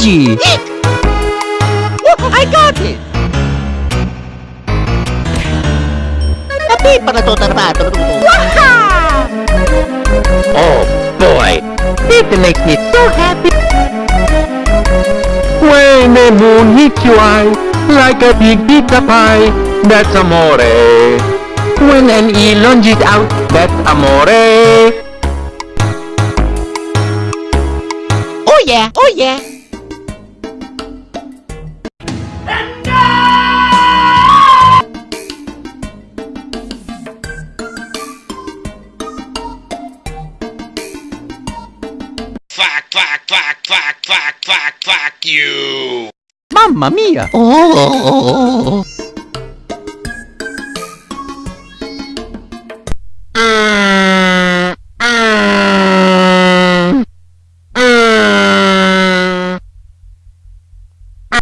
Easy! I got it! Tapi para to tarbato. Oh boy! It makes me so happy! When the moon hits your eye like a big pizza pie, that's amore. When an E lunges out, that's amore. Oh yeah, oh yeah. Fuck, fuck, fuck, fuck, fuck, fuck you! Mamma mia! Oh, oh, oh, oh. oh.